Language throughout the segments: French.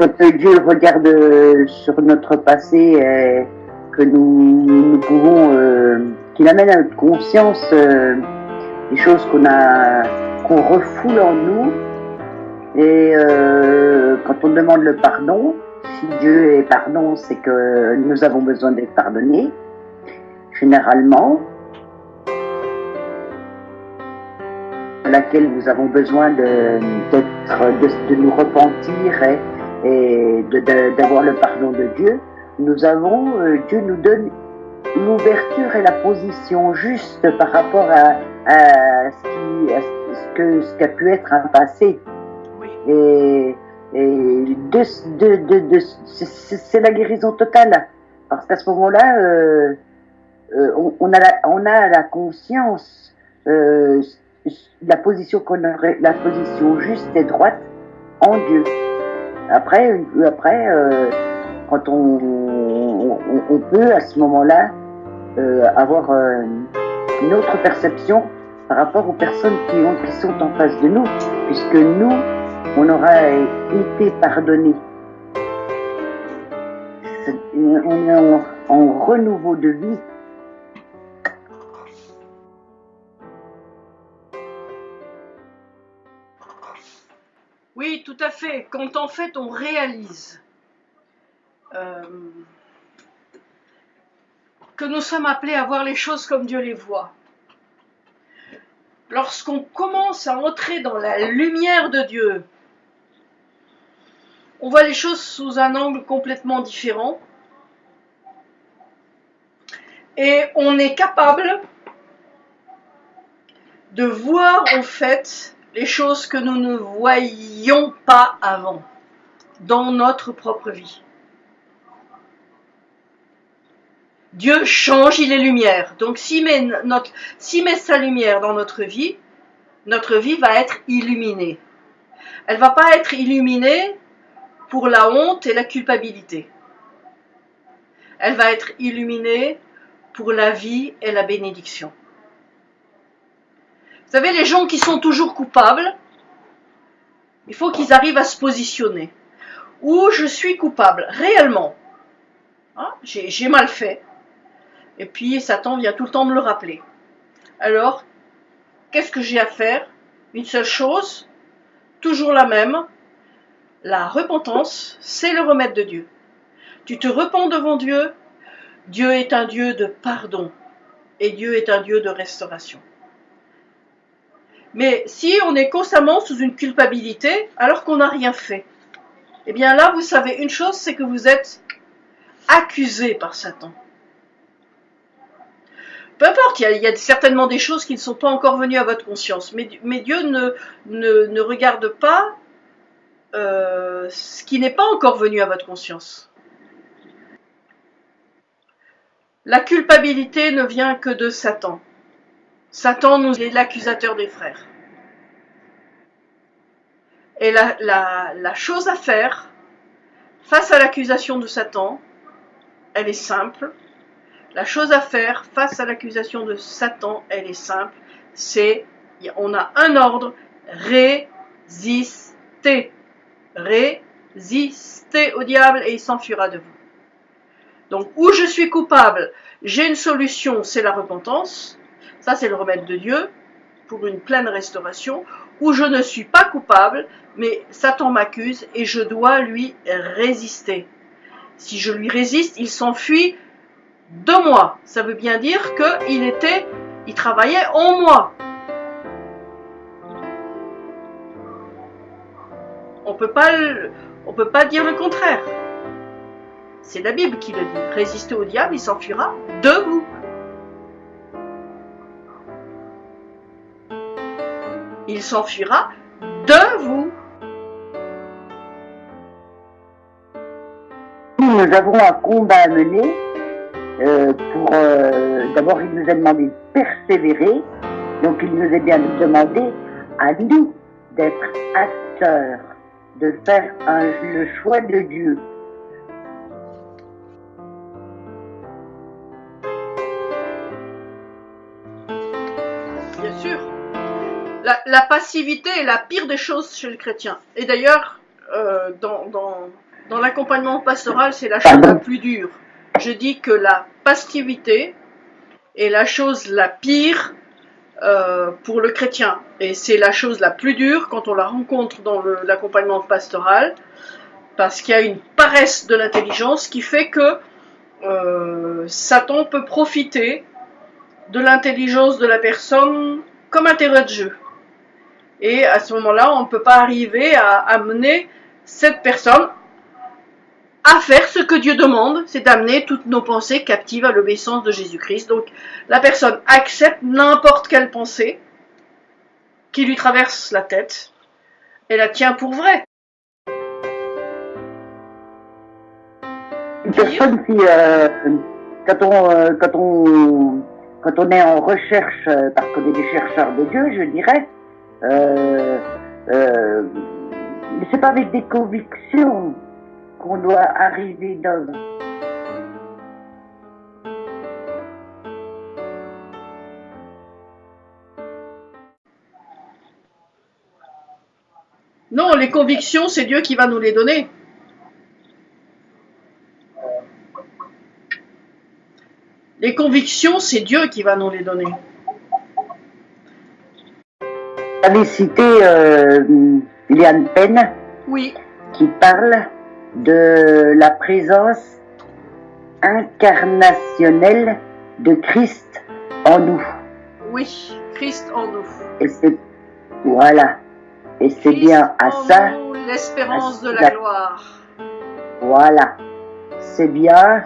quand Dieu regarde sur notre passé, euh, que nous, pouvons, euh, qu'il amène à notre conscience euh, des choses qu'on a, qu'on refoule en nous, et euh, quand on demande le pardon, si Dieu est pardon, c'est que nous avons besoin d'être pardonnés, généralement, laquelle nous avons besoin de, de, de nous repentir et, et d'avoir le pardon de Dieu, nous avons, euh, Dieu nous donne l'ouverture et la position juste par rapport à, à ce, qui, à ce, que, ce qu'a pu être un passé. Oui. Et, et de, de, de, de- c'est- la guérison totale. Parce qu'à ce moment-là, euh, euh, on, on, a la, on a la conscience, euh, la position qu'on aurait, la position juste et droite en Dieu. Après, une- après, euh, quand on, peut à ce moment-là euh, avoir euh, une autre perception par rapport aux personnes qui, ont, qui sont en face de nous, puisque nous, on aura été pardonnés. C'est- On est en renouveau de vie. Fait. Quand en fait on réalise euh, que nous sommes appelés à voir les choses comme Dieu les voit, lorsqu'on commence à entrer dans la lumière de Dieu, on voit les choses sous un angle complètement différent et on est capable de voir en fait les choses que nous ne voyions pas avant dans notre propre vie. Dieu change, il est lumière. Donc s'il met, s'il met sa lumière dans notre vie, notre vie va être illuminée. Elle va pas être illuminée pour la honte et la culpabilité. Elle va être illuminée pour la vie et la bénédiction. Vous savez, les gens qui sont toujours coupables, il faut qu'ils arrivent à se positionner. Où je suis coupable, réellement. Hein, j'ai mal fait. Et puis Satan vient tout le temps me le rappeler. Alors, qu'est-ce que j'ai à faire? Une seule chose, toujours la même. La repentance, c'est le remède de Dieu. Tu te repens devant Dieu. Dieu est un Dieu de pardon. Et Dieu est un Dieu de restauration. Mais si on est constamment sous une culpabilité alors qu'on n'a rien fait, eh bien là, vous savez une chose, c'est que vous êtes accusé par Satan. Peu importe, il y, a, certainement des choses qui ne sont pas encore venues à votre conscience, mais, mais Dieu ne, ne, ne regarde pas euh, ce qui n'est pas encore venu à votre conscience. La culpabilité ne vient que de Satan. Satan nous est l'accusateur des frères. Et la, la, la chose à faire face à l'accusation de Satan, elle est simple. La chose à faire face à l'accusation de Satan, elle est simple. C'est, on a un ordre, résister. Résister au diable et il s'enfuira de vous. Donc, où je suis coupable, j'ai une solution, c'est la repentance. Ça, c'est le remède de Dieu pour une pleine restauration. Où je ne suis pas coupable, mais Satan m'accuse et je dois lui résister. Si je lui résiste, il s'enfuit de moi. Ça veut bien dire qu'il était, il travaillait en moi. On peut pas, on peut pas dire le contraire. C'est la Bible qui le dit. Résistez au diable, il s'enfuira de vous. Il s'enfuira de vous. Nous avons un combat à mener. euh, pour euh, d'abord, il nous a demandé de persévérer. Donc, il nous a bien demandé à nous d'être acteurs, de faire le choix de Dieu. La, la passivité est la pire des choses chez le chrétien. Et d'ailleurs, euh, dans, dans, Dans l'accompagnement pastoral, c'est la chose la plus dure. Je dis que la passivité est la chose la pire euh, pour le chrétien. Et c'est la chose la plus dure quand on la rencontre dans l'accompagnement pastoral, parce qu'il y a une paresse de l'intelligence qui fait que euh, Satan peut profiter de l'intelligence de la personne comme un terrain de jeu. Et à ce moment-là, on ne peut pas arriver à amener cette personne à faire ce que Dieu demande, c'est d'amener toutes nos pensées captives à l'obéissance de Jésus-Christ. Donc la personne accepte n'importe quelle pensée qui lui traverse la tête et la tient pour vraie. Une personne qui, euh, quand, on, euh, quand, on, quand on est en recherche, euh, parce qu'on est des chercheurs de Dieu, je dirais, euh, euh, c'est pas avec des convictions qu'on doit arriver dans. Non, les convictions, c'est Dieu qui va nous les donner. Les convictions, c'est Dieu qui va nous les donner. Vous avez cité euh, Liane Penn Oui. qui parle de la présence incarnationnelle de Christ en nous. Oui, Christ en nous. Et c'est voilà. Et c'est bien à ça. L'espérance de la gloire. Voilà. C'est bien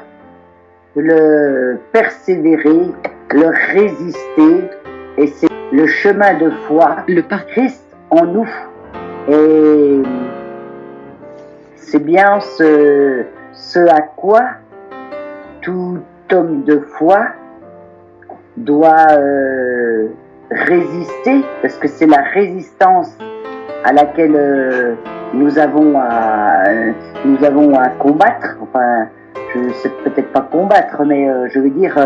le persévérer, le résister, et c'est le chemin de foi, le par Christ en nous. Et c'est bien ce, ce à quoi tout homme de foi doit euh, résister, parce que c'est la résistance à laquelle euh, nous avons à nous avons à combattre. Enfin, je sais peut-être pas combattre, mais euh, je veux dire,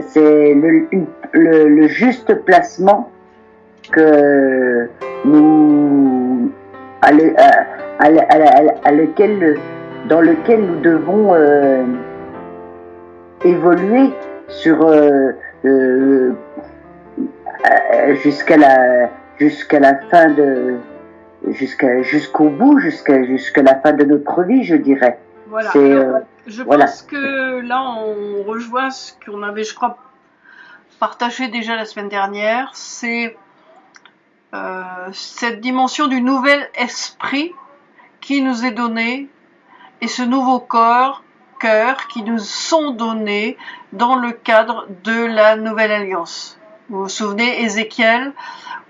c'est le, le, le, juste placement que nous à, le, à, à, à lequel dans lequel nous devons euh, évoluer sur euh, euh, jusqu'à la jusqu'à la fin de jusqu'à jusqu'au bout jusqu'à jusqu'à la fin de notre vie je dirais voilà. Euh, je pense que là, on rejoint ce qu'on avait, je crois, partagé déjà la semaine dernière. C'est euh, cette dimension du nouvel esprit qui nous est donné et ce nouveau corps, cœur qui nous sont donnés dans le cadre de la nouvelle alliance. Vous vous souvenez, Ézéchiel,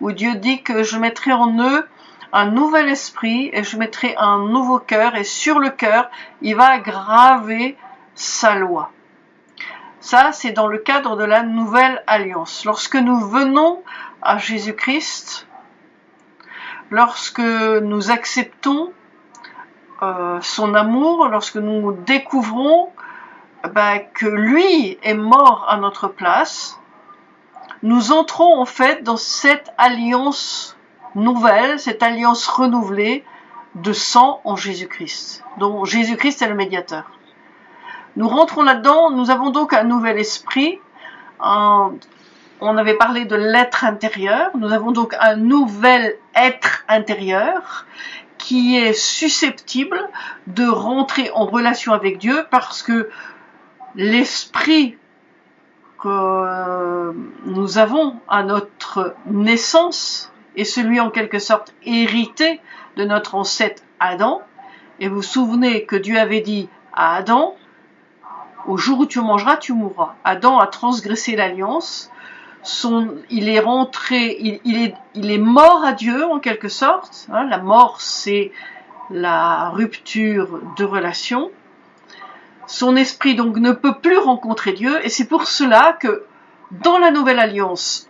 où Dieu dit que je mettrai en eux un nouvel esprit et je mettrai un nouveau cœur et sur le cœur, il va graver sa loi. Ça, c'est dans le cadre de la nouvelle alliance. Lorsque nous venons à Jésus-Christ, lorsque nous acceptons euh, son amour, lorsque nous découvrons ben, que lui est mort à notre place, nous entrons en fait dans cette alliance nouvelle, cette alliance renouvelée de sang en Jésus-Christ, dont Jésus-Christ est le médiateur. Nous rentrons là-dedans, nous avons donc un nouvel esprit, on avait parlé de l'être intérieur, nous avons donc un nouvel être intérieur qui est susceptible de rentrer en relation avec Dieu parce que l'esprit que nous avons à notre naissance et celui en quelque sorte hérité de notre ancêtre Adam. Et vous vous souvenez que Dieu avait dit à Adam, au jour où tu mangeras, tu mourras. Adam a transgressé l'alliance. Son, il est rentré, il, est, il est mort à Dieu en quelque sorte. Hein. la mort, c'est la rupture de relation. Son esprit donc ne peut plus rencontrer Dieu et c'est pour cela que dans la nouvelle alliance,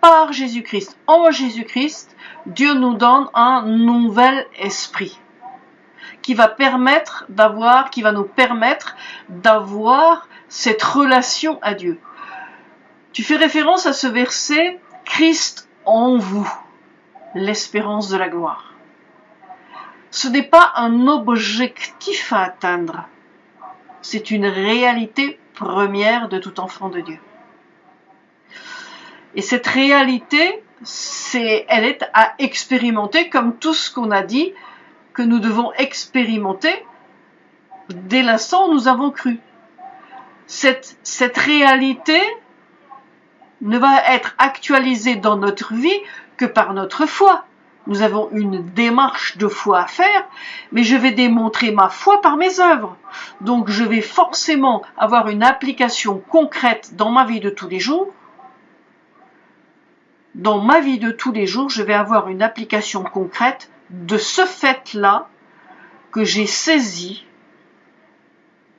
par Jésus-Christ, en Jésus-Christ, Dieu nous donne un nouvel esprit va permettre d'avoir, qui va nous permettre d'avoir cette relation à Dieu. Tu fais référence à ce verset, Christ en vous, l'espérance de la gloire. ce n'est pas un objectif à atteindre, c'est une réalité première de tout enfant de Dieu. Et cette réalité, c'est, elle est à expérimenter comme tout ce qu'on a dit que nous devons expérimenter dès l'instant où nous avons cru. Cette, réalité ne va être actualisée dans notre vie que par notre foi. Nous avons une démarche de foi à faire, mais je vais démontrer ma foi par mes œuvres. Donc je vais forcément avoir une application concrète dans ma vie de tous les jours. Dans ma vie de tous les jours, je vais avoir une application concrète de ce fait-là que j'ai saisi,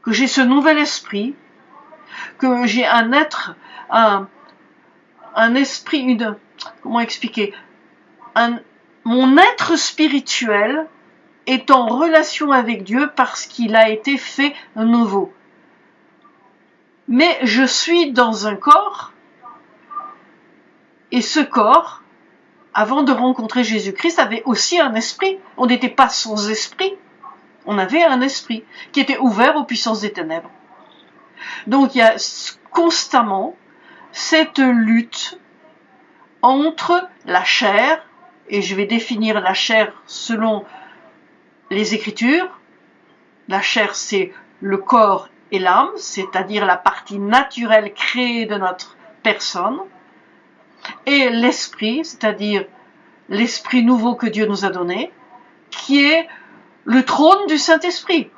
que j'ai ce nouvel esprit, que j'ai un être, un, esprit, une, comment expliquer, mon être spirituel est en relation avec Dieu parce qu'il a été fait nouveau. Mais je suis dans un corps et ce corps, avant de rencontrer Jésus-Christ, avait aussi un esprit. On n'était pas sans esprit. On avait un esprit qui était ouvert aux puissances des ténèbres. Donc il y a constamment cette lutte entre la chair et je vais définir la chair selon les Écritures. La chair, c'est le corps et l'âme, c'est-à-dire la partie naturelle créée de notre personne, et l'esprit, c'est-à-dire l'esprit nouveau que Dieu nous a donné, qui est le trône du Saint-Esprit.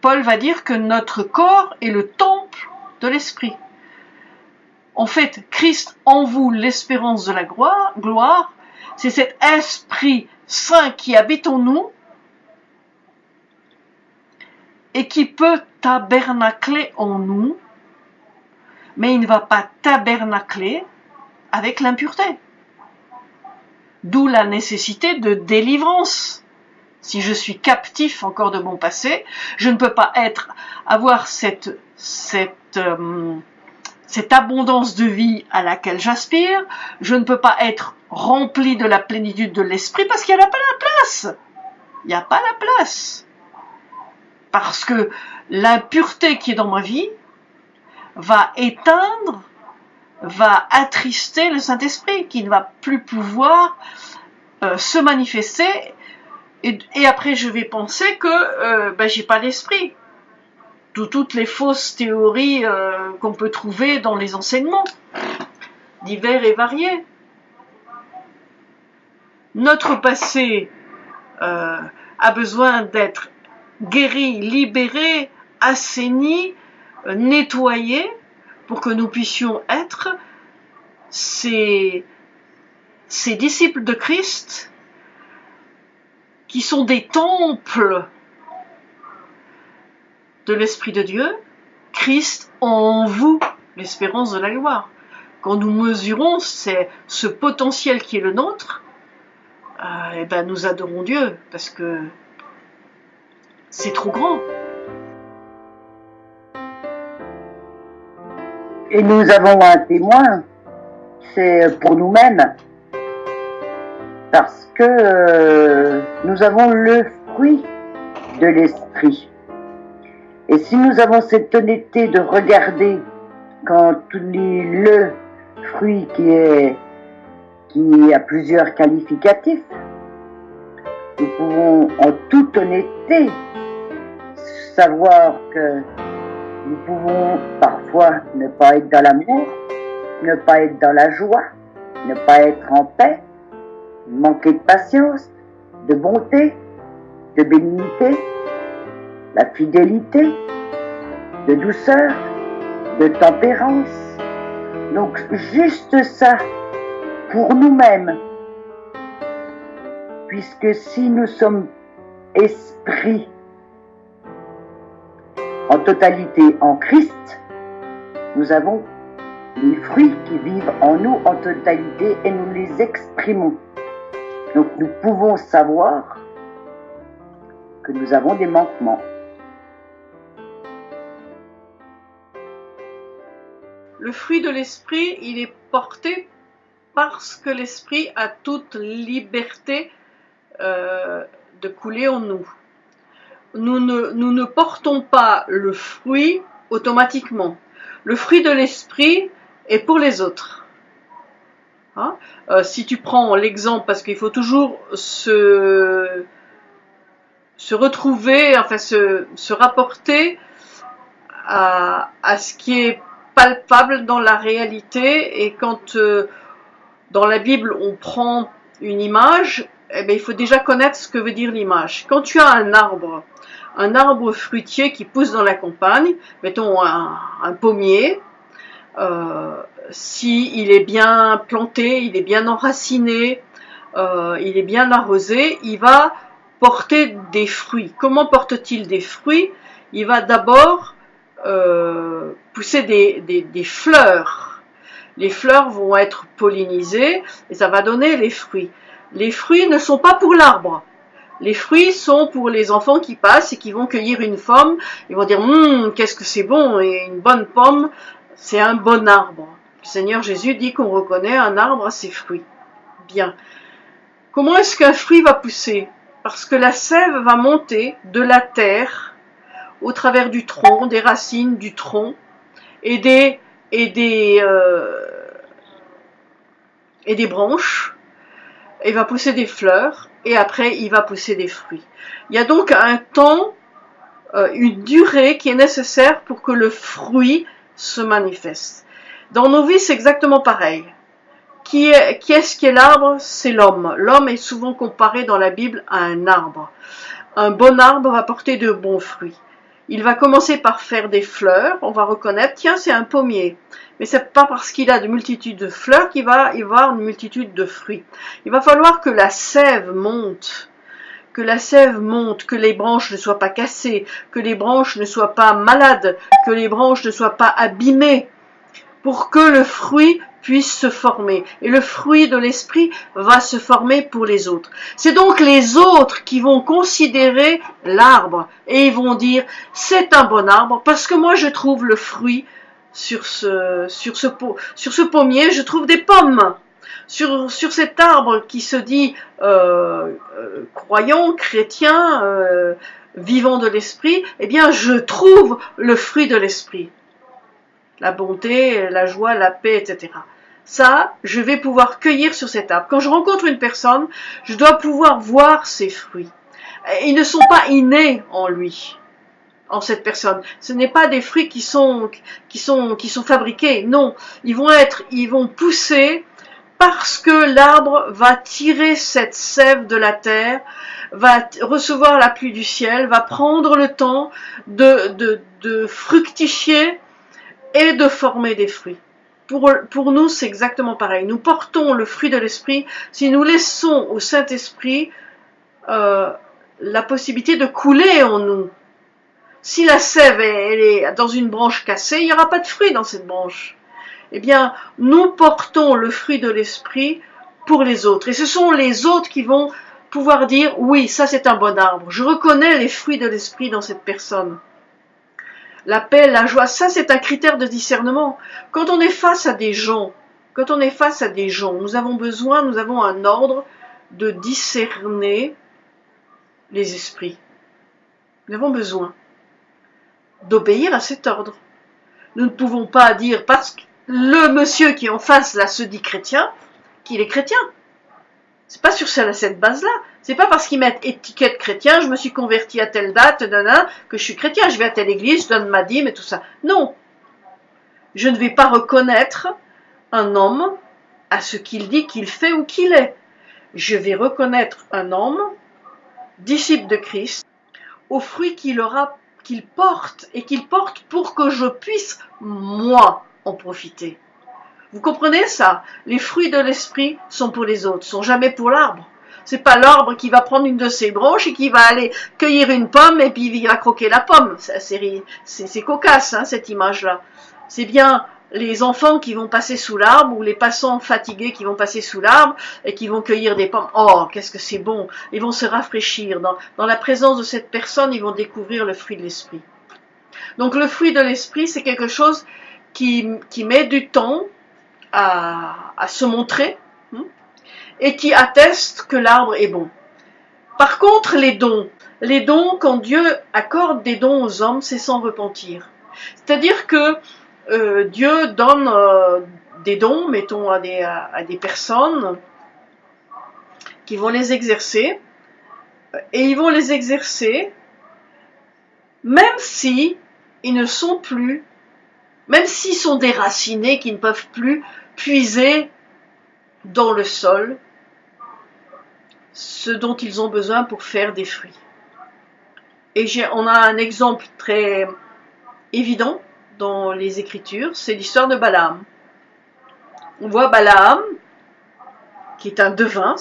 Paul va dire que notre corps est le temple de l'esprit. En fait, Christ en vous l'espérance de la gloire, c'est cet Esprit Saint qui habite en nous et qui peut tabernacler en nous, mais il ne va pas tabernacler avec l'impureté. D'où la nécessité de délivrance. Si je suis captif encore de mon passé, je ne peux pas être, avoir cette, cette, euh, cette abondance de vie à laquelle j'aspire, je ne peux pas être rempli de la plénitude de l'esprit parce qu'il n'y a pas la place. Il n'y a pas la place. Parce que l'impureté qui est dans ma vie va éteindre, va attrister le Saint-Esprit qui ne va plus pouvoir euh, se manifester. Et, après, je vais penser que euh, ben, j'ai pas l'esprit toutes les fausses théories euh, qu'on peut trouver dans les enseignements, divers et variés. Notre passé euh, a besoin d'être guéri, libéré, assaini, nettoyé, que nous puissions être ces, ces disciples de Christ qui sont des temples de l'Esprit de Dieu, Christ en vous, l'espérance de la gloire. Quand nous mesurons ce potentiel qui est le nôtre, euh, eh ben nous adorons Dieu parce que c'est trop grand. Et nous avons un témoin, c'est pour nous-mêmes, parce que euh, nous avons le fruit de l'esprit. Et si nous avons cette honnêteté de regarder quand le fruit qui est qui a plusieurs qualificatifs, nous pouvons en toute honnêteté savoir que nous pouvons parfois ne pas être dans l'amour, ne pas être dans la joie, ne pas être en paix, manquer de patience, de bonté, de bénignité, la fidélité, de douceur, de tempérance. Donc juste ça pour nous-mêmes. Puisque si nous sommes esprit en totalité en Christ, nous avons les fruits qui vivent en nous en totalité et nous les exprimons. Donc nous pouvons savoir que nous avons des manquements. Le fruit de l'esprit, il est porté parce que l'esprit a toute liberté euh, de couler en nous. Nous ne, nous ne portons pas le fruit automatiquement. Le fruit de l'esprit est pour les autres. Hein? Euh, si tu prends l'exemple, parce qu'il faut toujours se, se retrouver, enfin se, se rapporter à, à, ce qui est palpable dans la réalité et quand euh, dans la Bible on prend une image, eh bien, il faut déjà connaître ce que veut dire l'image. Quand tu as un arbre, un arbre fruitier qui pousse dans la campagne, mettons un, pommier, euh, si est bien planté, il est bien enraciné, euh, il est bien arrosé, il va porter des fruits. Comment porte-t-il des fruits? Il va d'abord euh, pousser des, des, des, fleurs. Les fleurs vont être pollinisées et ça va donner les fruits. Les fruits ne sont pas pour l'arbre. Les fruits sont pour les enfants qui passent et qui vont cueillir une pomme. Ils vont dire hum, qu'est-ce que c'est bon et une bonne pomme, c'est un bon arbre. Le Seigneur Jésus dit qu'on reconnaît un arbre à ses fruits. Bien. Comment est-ce qu'un fruit va pousser? Parce que la sève va monter de la terre au travers du tronc, des racines du tronc et des et des euh, et des branches. Il va pousser des fleurs et après il va pousser des fruits. Il y a donc un temps, euh, une durée qui est nécessaire pour que le fruit se manifeste. Dans nos vies, c'est exactement pareil. Qui est, qui est-ce qui est l'arbre? C'est l'homme. L'homme est souvent comparé dans la Bible à un arbre. Un bon arbre va porter de bons fruits. Il va commencer par faire des fleurs, on va reconnaître, tiens, c'est un pommier. Mais c'est pas parce qu'il a de multitudes de fleurs qu'il va y avoir une multitude de fruits. Il va falloir que la sève monte, que la sève monte, que les branches ne soient pas cassées, que les branches ne soient pas malades, que les branches ne soient pas abîmées, pour que le fruit puisse se former. Et le fruit de l'esprit va se former pour les autres. C'est donc les autres qui vont considérer l'arbre et ils vont dire c'est un bon arbre parce que moi je trouve le fruit sur ce, sur ce, sur ce pommier, je trouve des pommes. Sur, sur cet arbre qui se dit euh, euh, croyant, chrétien, euh, vivant de l'esprit, eh bien je trouve le fruit de l'esprit la bonté, la joie, la paix, etc. Ça, je vais pouvoir cueillir sur cet arbre. Quand je rencontre une personne, je dois pouvoir voir ses fruits. Ils ne sont pas innés en lui, en cette personne. Ce n'est pas des fruits qui sont, qui sont, qui sont fabriqués. Non, ils vont être, ils vont pousser parce que l'arbre va tirer cette sève de la terre, va recevoir la pluie du ciel, va prendre le temps de, de, de fructifier et de former des fruits. Pour, nous, c'est exactement pareil. Nous portons le fruit de l'esprit si nous laissons au Saint-Esprit euh, la possibilité de couler en nous. Si la sève est dans une branche cassée, il n'y aura pas de fruit dans cette branche. Eh bien, nous portons le fruit de l'esprit pour les autres. Et ce sont les autres qui vont pouvoir dire, oui, ça c'est un bon arbre. Je reconnais les fruits de l'esprit dans cette personne la paix, la joie, ça c'est un critère de discernement. Quand on est face à des gens, quand on est face à des gens, nous avons besoin, nous avons un ordre de discerner les esprits. Nous avons besoin d'obéir à cet ordre. Nous ne pouvons pas dire parce que le monsieur qui est en face là se dit chrétien qu'il est chrétien. C'est pas sur cette base-là. C'est pas parce qu'ils mettent étiquette chrétien, je me suis converti à telle date, que je suis chrétien, je vais à telle église, je donne ma dîme et tout ça. Non. Je ne vais pas reconnaître un homme à ce qu'il dit qu'il fait ou qu'il est. Je vais reconnaître un homme, disciple de Christ, aux fruits qu'il aura, qu'il porte et qu'il porte pour que je puisse, moi, en profiter. Vous comprenez ça? Les fruits de l'esprit sont pour les autres, sont jamais pour l'arbre. C'est pas l'arbre qui va prendre une de ses branches et qui va aller cueillir une pomme et puis il va croquer la pomme. C'est cocasse, hein, cette image-là. C'est bien les enfants qui vont passer sous l'arbre ou les passants fatigués qui vont passer sous l'arbre et qui vont cueillir des pommes. Oh, qu'est-ce que c'est bon Ils vont se rafraîchir. Dans, la présence de cette personne, ils vont découvrir le fruit de l'esprit. Donc le fruit de l'esprit, c'est quelque chose qui met du temps, à, se montrer hein, et qui atteste que l'arbre est bon. Par contre, les dons, les dons, quand Dieu accorde des dons aux hommes, c'est sans repentir. C'est-à-dire que euh, Dieu donne euh, des dons, mettons, à des, à des personnes qui vont les exercer, et ils vont les exercer même si ne sont plus, même s'ils sont déracinés, qu'ils ne peuvent plus puiser dans le sol ce dont ils ont besoin pour faire des fruits. Et on a un exemple très évident dans les Écritures, c'est l'histoire de Balaam. On voit Balaam, qui est un devin,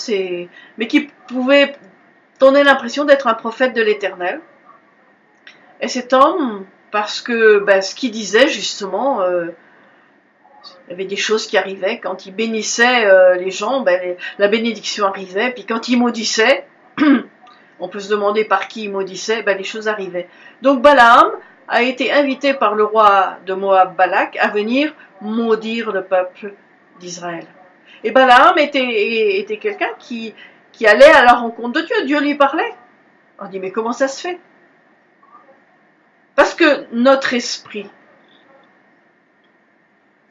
mais qui pouvait donner l'impression d'être un prophète de l'Éternel. Et cet homme, parce que ben, ce qu'il disait justement, euh, il y avait des choses qui arrivaient. Quand il bénissait euh, les gens, ben, la bénédiction arrivait. Puis quand il maudissait, on peut se demander par qui il maudissait, ben, les choses arrivaient. Donc Balaam a été invité par le roi de Moab, Balak, à venir maudire le peuple d'Israël. Et Balaam était, quelqu'un qui allait à la rencontre de Dieu. Dieu lui parlait. On dit, mais comment ça se fait? Parce que notre esprit,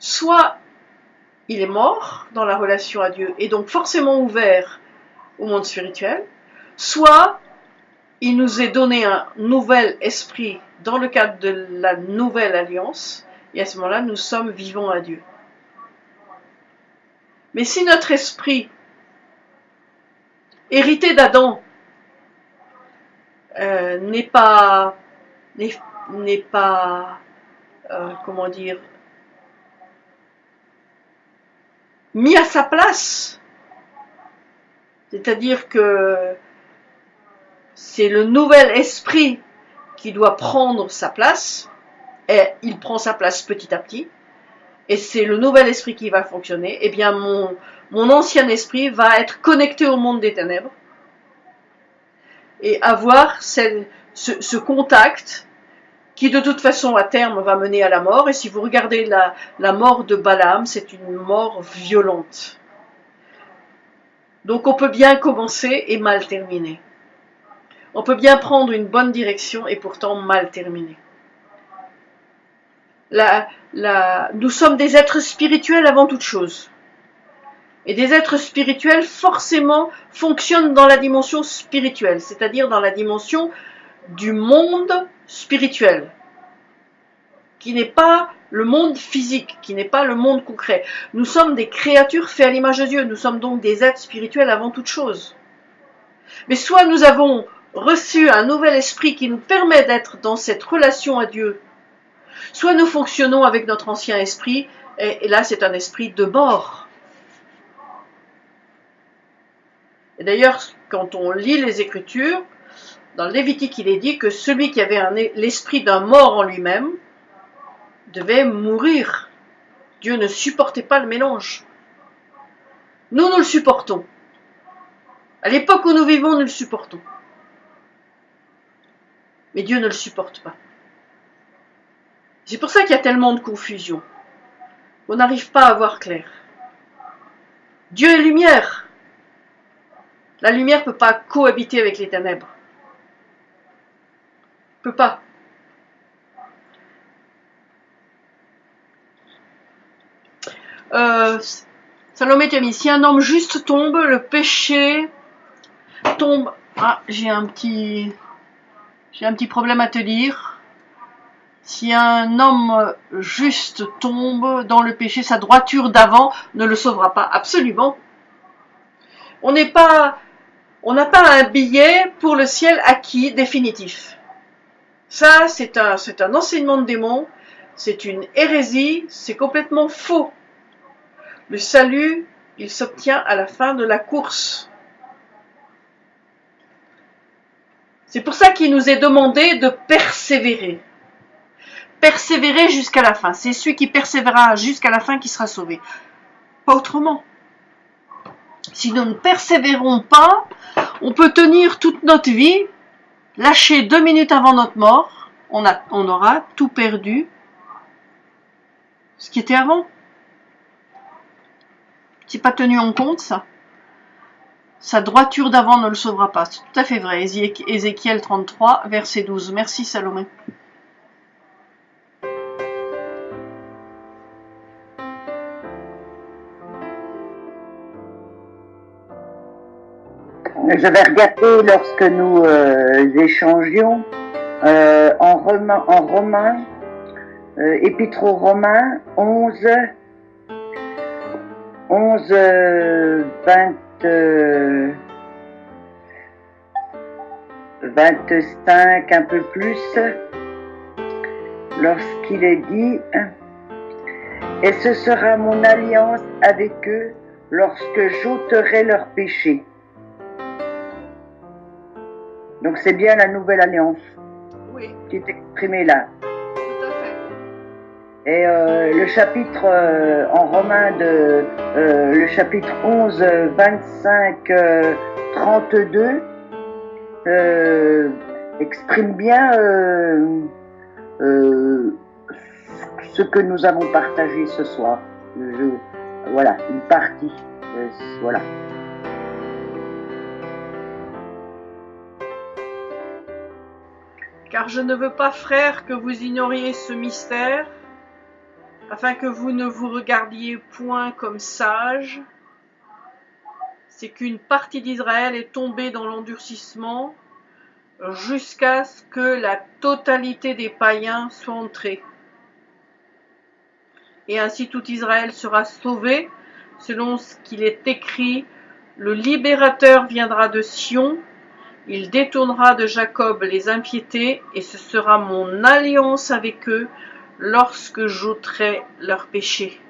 soit il est mort dans la relation à Dieu et donc forcément ouvert au monde spirituel, soit il nous est donné un nouvel esprit dans le cadre de la nouvelle alliance, et à ce moment-là, nous sommes vivants à Dieu. Mais si notre esprit, hérité d'Adam, euh, n'est pas, euh, comment dire, mis à sa place, c'est-à-dire que c'est le nouvel esprit qui doit prendre sa place, et il prend sa place petit à petit, et c'est le nouvel esprit qui va fonctionner, eh bien mon, mon ancien esprit va être connecté au monde des ténèbres et avoir ce, ce, contact qui de toute façon à terme va mener à la mort. Et si vous regardez la, mort de Balaam, c'est une mort violente. Donc on peut bien commencer et mal terminer. On peut bien prendre une bonne direction et pourtant mal terminer nous sommes des êtres spirituels avant toute chose. Et des êtres spirituels forcément fonctionnent dans la dimension spirituelle, c'est-à-dire dans la dimension du monde spirituel, qui n'est pas le monde physique, qui n'est pas le monde concret. Nous sommes des créatures faites à l'image de Dieu, nous sommes donc des êtres spirituels avant toute chose. Mais soit nous avons reçu un nouvel esprit qui nous permet d'être dans cette relation à Dieu Soit nous fonctionnons avec notre ancien esprit, et, là c'est un esprit de mort. Et d'ailleurs, quand on lit les Écritures, dans le Lévitique, il est dit que celui qui avait l'esprit d'un mort en lui-même devait mourir. Dieu ne supportait pas le mélange. Nous, nous le supportons. À l'époque où nous vivons, nous le supportons. Mais Dieu ne le supporte pas. C'est pour ça qu'il y a tellement de confusion. On n'arrive pas à voir clair. Dieu est lumière. La lumière ne peut pas cohabiter avec les ténèbres. Peut pas. Euh, Salomé si un homme juste tombe, le péché tombe. Ah, j'ai un petit, j'ai un petit problème à te dire. Si un homme juste tombe dans le péché, sa droiture d'avant ne le sauvera pas. Absolument. On n'est pas, on n'a pas un billet pour le ciel acquis définitif. Ça, c'est un, un enseignement de démon, c'est une hérésie, c'est complètement faux. Le salut, il s'obtient à la fin de la course. C'est pour ça qu'il nous est demandé de persévérer persévérer jusqu'à la fin. C'est celui qui persévérera jusqu'à la fin qui sera sauvé. Pas autrement. Si nous ne persévérons pas, on peut tenir toute notre vie, lâcher deux minutes avant notre mort, on aura tout perdu ce qui était avant. C'est pas tenu en compte ça. Sa droiture d'avant ne le sauvera pas. C'est tout à fait vrai. Ézéchiel 33, verset 12. Merci Salomé. Je vais regarder lorsque nous euh, échangions euh, en, romain, en romain euh, épître aux Romains 11, 11, 20, 25, un peu plus, lorsqu'il est dit, et ce sera mon alliance avec eux lorsque j'ôterai leurs péchés. Donc c'est bien la nouvelle alliance Oui, qui est exprimée là. tout à fait. Et euh, le chapitre euh, en romain de euh, le chapitre 11, 25, euh, 32 euh, exprime bien ce que nous avons partagé ce soir. Je- voilà, une partie. Voilà. Car je ne veux pas, frères, que vous ignoriez ce mystère, afin que vous ne vous regardiez point comme sages. C'est qu'une partie d'Israël est tombée dans l'endurcissement jusqu'à ce que la totalité des païens soit entrée. Et ainsi tout Israël sera sauvé, selon ce qu'il est écrit, le libérateur viendra de Sion, il détournera de Jacob les impiétés, et ce sera mon alliance avec eux lorsque j'ôterai leurs péchés.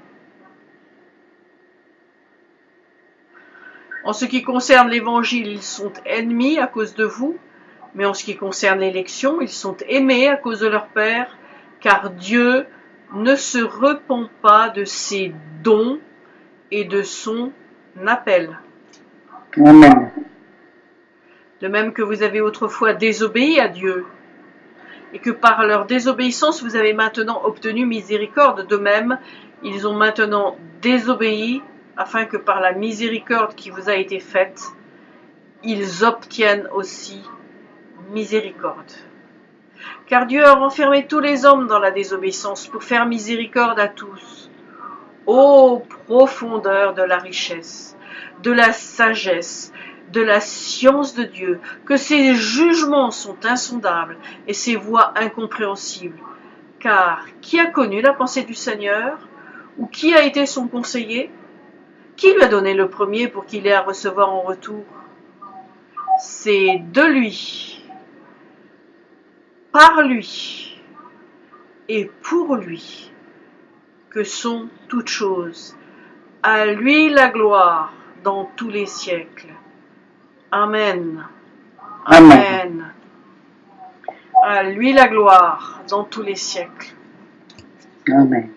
En ce qui concerne l'évangile, ils sont ennemis à cause de vous, mais en ce qui concerne l'élection, ils sont aimés à cause de leur Père, car Dieu ne se repent pas de ses dons et de son appel. Amen. De même que vous avez autrefois désobéi à Dieu, et que par leur désobéissance vous avez maintenant obtenu miséricorde, de même ils ont maintenant désobéi, afin que par la miséricorde qui vous a été faite, ils obtiennent aussi miséricorde. Car Dieu a renfermé tous les hommes dans la désobéissance pour faire miséricorde à tous. Ô profondeur de la richesse, de la sagesse, de la science de Dieu, que ses jugements sont insondables et ses voies incompréhensibles. Car qui a connu la pensée du Seigneur Ou qui a été son conseiller? Qui lui a donné le premier pour qu'il ait à recevoir en retour? C'est de lui, par lui et pour lui que sont toutes choses. À lui la gloire dans tous les siècles. Amen. Amen. Amen. À lui la gloire dans tous les siècles. Amen.